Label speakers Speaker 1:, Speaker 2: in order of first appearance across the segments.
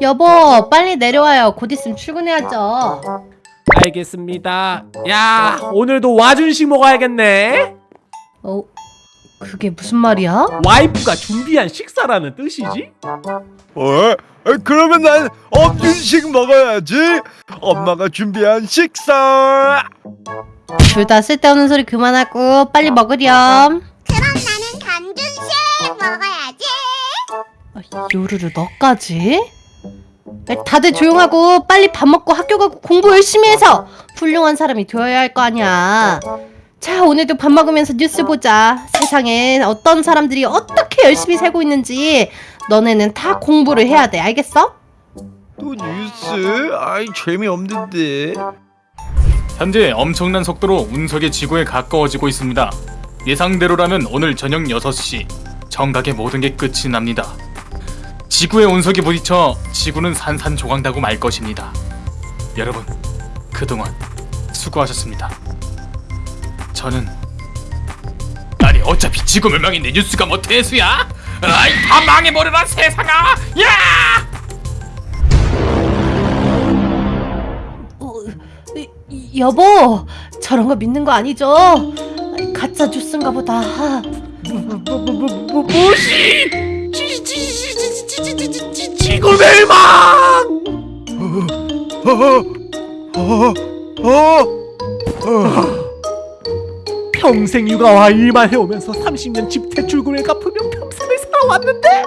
Speaker 1: 여보 빨리 내려와요 곧 있으면 출근해야죠
Speaker 2: 알겠습니다. 야, 오늘도 와준식 먹어야겠네.
Speaker 1: 어 그게 무슨 말이야?
Speaker 2: 와이프가 준비한 식사라는 뜻이지?
Speaker 3: 어? 그러면 난 엄준식 먹어야지. 엄마가 준비한 식사.
Speaker 1: 둘 다 쓸데없는 소리 그만하고 빨리 먹으렴
Speaker 4: 그럼 나는 감준식 먹어야지.
Speaker 1: 아, 요루루 너까지? 야, 다들 조용하고 빨리 밥 먹고 학교 가고 공부 열심히 해서 훌륭한 사람이 되어야 할 거 아니야 자 오늘도 밥 먹으면서 뉴스 보자 세상엔 어떤 사람들이 어떻게 열심히 살고 있는지 너네는 다 공부를 해야 돼 알겠어?
Speaker 3: 또 뉴스? 아이 재미없는데.
Speaker 5: 현재 엄청난 속도로 운석이 지구에 가까워지고 있습니다. 예상대로라면 오늘 저녁 6시 정각에 모든 게 끝이 납니다. 지구의 운석이 부딪혀 지구는 산산조각나고 말 것입니다. 여러분, 그동안 수고하셨습니다. 저는 아니 어차피 지구 멸망인데 뉴스가 뭐 대수야? 아이 다 망해버려라 세상아! 야!
Speaker 1: 어, 여보 저런 거 믿는 거 아니죠? 가짜 뉴스인가 보다
Speaker 2: 뭐, 무시! 지, 지, 지, 지, 지, 지, 지, 지구 멸망! 평생 육아와 일만 해오면서 30년 집 대출금을 갚으며 평생을 살아왔는데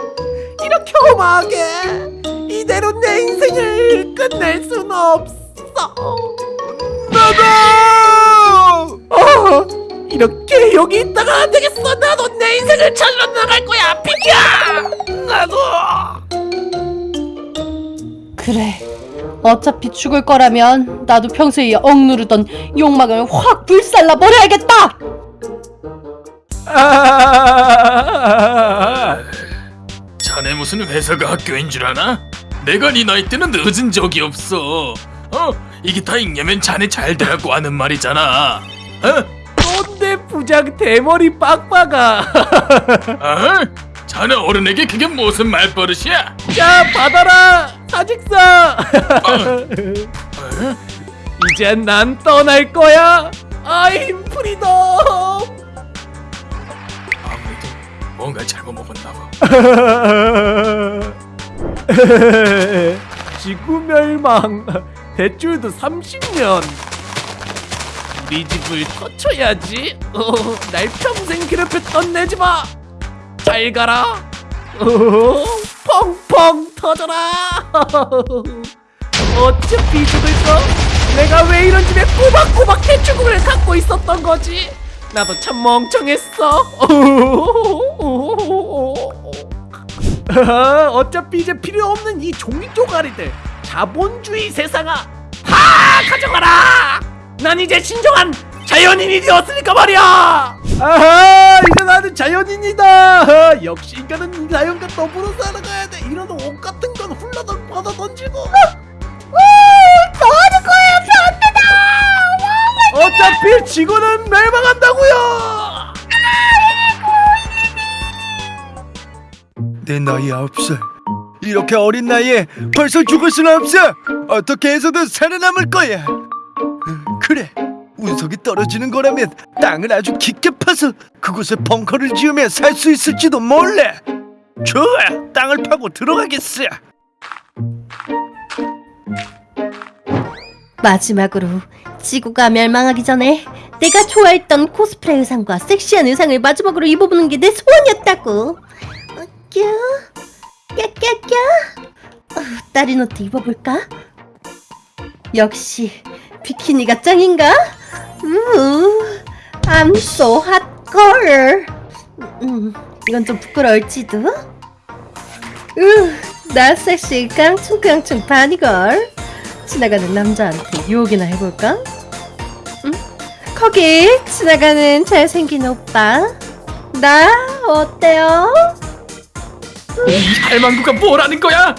Speaker 2: 이렇게 험하게 이대로 내 인생을 끝낼 순 없어.
Speaker 3: 나도.
Speaker 2: 어, 이렇게 여기 있다가 안 되겠어. 나도 내 인생을 찾으러 나갈 거야. 비켜.
Speaker 1: 어차피 죽을 거라면 나도 평소에 억누르던 욕망을 확 불살라 버려야겠다
Speaker 2: 아,
Speaker 5: 자네 무슨 회사가 학교인 줄 아나? 내가 네 나이 때는 늦은 적이 없어. 어? 이게 다 읽냐면 자네 잘 되라고 하는 말이잖아. 어?
Speaker 2: 꼰대 부장 대머리 빡빡아.
Speaker 5: 어? 자네 어른에게 그게 무슨 말버릇이야?
Speaker 2: 자 받아라
Speaker 5: 어?
Speaker 2: 이제 난 떠날 거야. I'm freedom.
Speaker 5: 아무래도 뭔가 잘못 먹었나 봐.
Speaker 2: 지구 멸망. 대출도 30년. 우리 집을 터쳐야지. 어, 날 평생 괴롭혔던 내 집아. 잘 가라. 어, 펑펑 터져라. 어차피 죽을 거. 내가 왜 이런 집에 꼬박꼬박 대출금을 갖고 있었던 거지? 나도 참 멍청했어. 아, 어차피 이제 필요 없는 이 종이 쪼가리들 자본주의 세상아 다 가져가라 난 이제 진정한 자연인이 되었으니까 말이야 아하 자연인이다 아, 역시 인간은 자연과 더불어 살아가야 돼 이런 옷 같은 건 훌러덩 벗어 던지고
Speaker 4: 도와줄 거예요, 변태다.
Speaker 2: 어차피 지구는 멸망한다고요
Speaker 3: 내 나이 아홉 살. 이렇게 어린 나이에 벌써 죽을 수는 없어. 어떻게 해서든 살아남을 거야. 운석이 떨어지는 거라면 땅을 아주 깊게 파서 그곳에 벙커를 지으면 살수 있을지도 몰라. 좋아, 땅을 파고 들어가겠어.
Speaker 1: 마지막으로 지구가 멸망하기 전에 내가 좋아했던 코스프레 의상과 섹시한 의상을 마지막으로 입어보는 게 내 소원이었다고 어, 뀨 꺄꺄꺄 어, 다른 옷도 입어볼까? 역시 비키니가 짱인가? 우 I'm so hot girl 음, 이건 좀 부끄러울지도 으 나 섹시 깡충깡충 바니걸 지나가는 남자한테 유혹이나 해볼까? 응? 거기 지나가는 잘생긴 오빠 나 어때요?
Speaker 5: 이 할망구가 뭐라는 거야?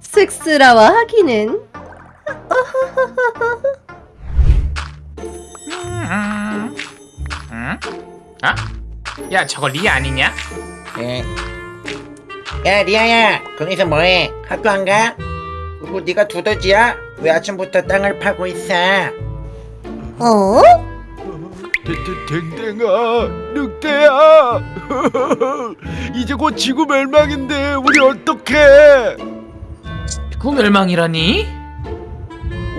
Speaker 1: 쑥스러워 하기는
Speaker 6: 음. 응? 아? 야 저거 리 아니냐?
Speaker 7: 에,
Speaker 6: 야 리아야 거기서 뭐해 학교 안 가? 그리고 네가 두더지야? 왜 아침부터 땅을 파고 있어?
Speaker 4: 어?
Speaker 3: 댕댕아 늑대야 이제 곧 지구 멸망인데 우리 어떡해
Speaker 5: 구멸망이라니?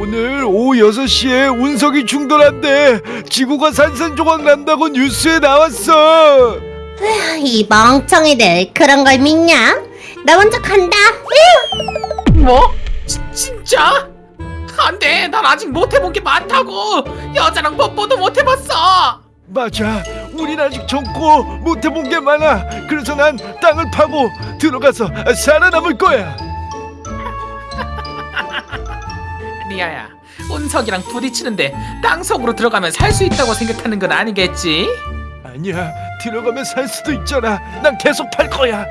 Speaker 3: 오늘 오후 6시에 운석이 충돌한대 지구가 산산조각 난다고 뉴스에 나왔어
Speaker 4: 이 멍청이들 그런 걸 믿냐? 나 먼저 간다.
Speaker 5: 뭐? 지, 진짜? 안돼 난 아직 못 해본 게 많다고 여자랑 뽀뽀도 못 해봤어
Speaker 3: 맞아 우린 아직 젊고 못 해본 게 많아 그래서 난 땅을 파고 들어가서 살아남을 거야
Speaker 5: 리아야. 운석이랑 부딪히는데 땅속으로 들어가면 살 수 있다고 생각하는 건 아니겠지?
Speaker 3: 아니야. 들어가면 살 수도 있잖아. 난 계속 팔 거야.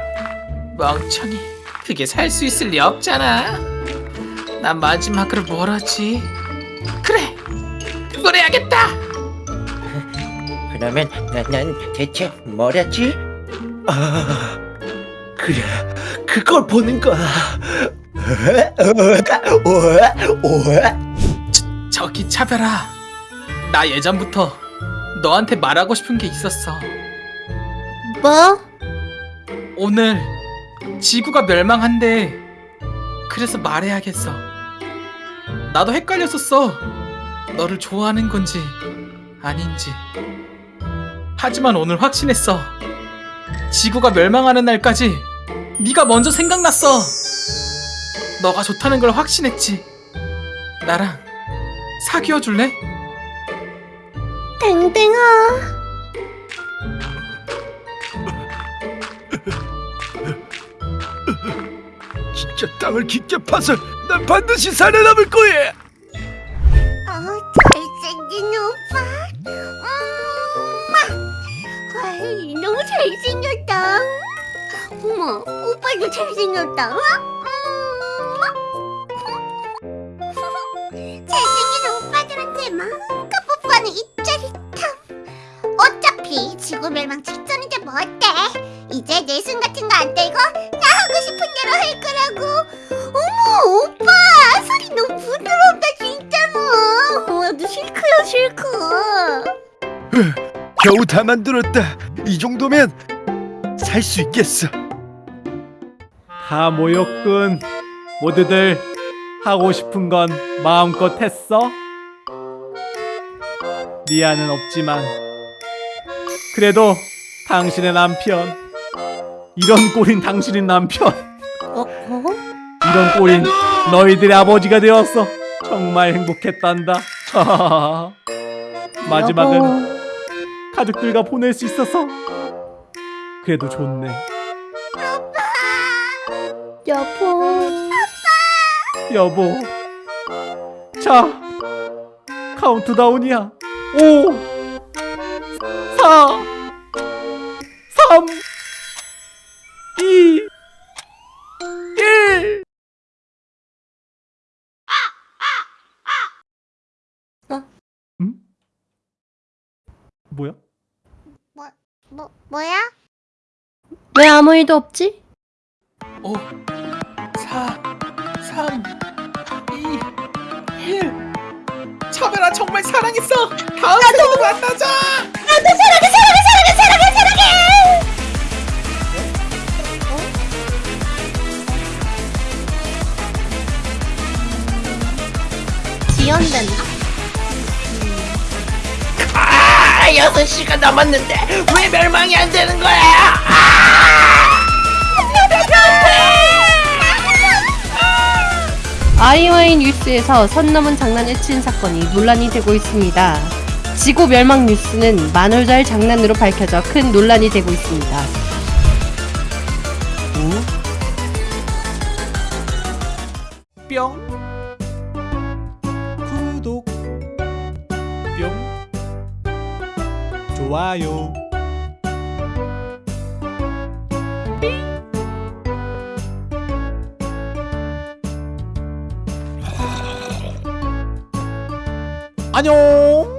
Speaker 5: 멍청이. 그게 살 수 있을 리 없잖아. 난 마지막으로 뭘 하지? 그래. 그걸 해야겠다.
Speaker 6: 그러면 난, 난 대체 뭘 했지?
Speaker 3: 아 그래. 그걸 보는 거야
Speaker 5: 저기 차별아 나 예전부터 너한테 말하고 싶은 게 있었어.
Speaker 4: 뭐?
Speaker 5: 오늘 지구가 멸망한대 그래서 말해야겠어. 나도 헷갈렸었어. 너를 좋아하는 건지 아닌지. 하지만 오늘 확신했어. 지구가 멸망하는 날까지 네가 먼저 생각났어 너가 좋다는 걸 확신했지 나랑 사귀어 줄래?
Speaker 4: 댕댕아.
Speaker 3: 진짜 땅을 깊게 파서 난 반드시 살아남을 거야
Speaker 4: 어, 잘생긴 오빠. 음, 와, 너무 잘생겼다. 어머, 오빠도 잘생겼다. 음. 어차피 지구 멸망 직전인데 뭐 어때? 이제 내숭 같은 거안 떼고 나 하고 싶은 대로 할 거라고. 어머, 오빠 소리 너무 부드럽다 진짜로. 와, 너 실크야 실크.
Speaker 3: 겨우 다 만들었다 이 정도면 살 수 있겠어
Speaker 2: 다 모였군. 모두들 하고 싶은 건 마음껏 했어? 리아는 없지만 그래도 당신의 남편 이런 꼴인 당신의 남편
Speaker 4: 어? 어?
Speaker 2: 이런 꼴인 너희들의 아버지가 되었어 정말 행복했단다 마지막은
Speaker 1: 여보.
Speaker 2: 가족들과 보낼 수 있어서 그래도 좋네
Speaker 1: 여보.
Speaker 2: 여보. 자, 카운트다운이야. 5, 4, 3, 2, 1.
Speaker 4: 어?
Speaker 2: 응? 뭐야?
Speaker 4: 뭐 뭐야?
Speaker 1: 왜 아무 일도 없지?
Speaker 5: 5 4 3 2 1 차별아 정말 사랑했어 다음 생도 만나자
Speaker 4: 나도 사랑해 사랑해 사랑해 사랑해 사랑해. 지연된다.
Speaker 6: 아 6시가 남았는데 왜 멸망이 안 되는 거야?
Speaker 1: 아이와이 뉴스에서 선 넘은 장난을 친 사건이 논란이 되고 있습니다. 지구 멸망 뉴스는 만월절 장난으로 밝혀져 큰 논란이 되고 있습니다.
Speaker 2: 뿅. 구독. 뿅. 좋아요. 안녕.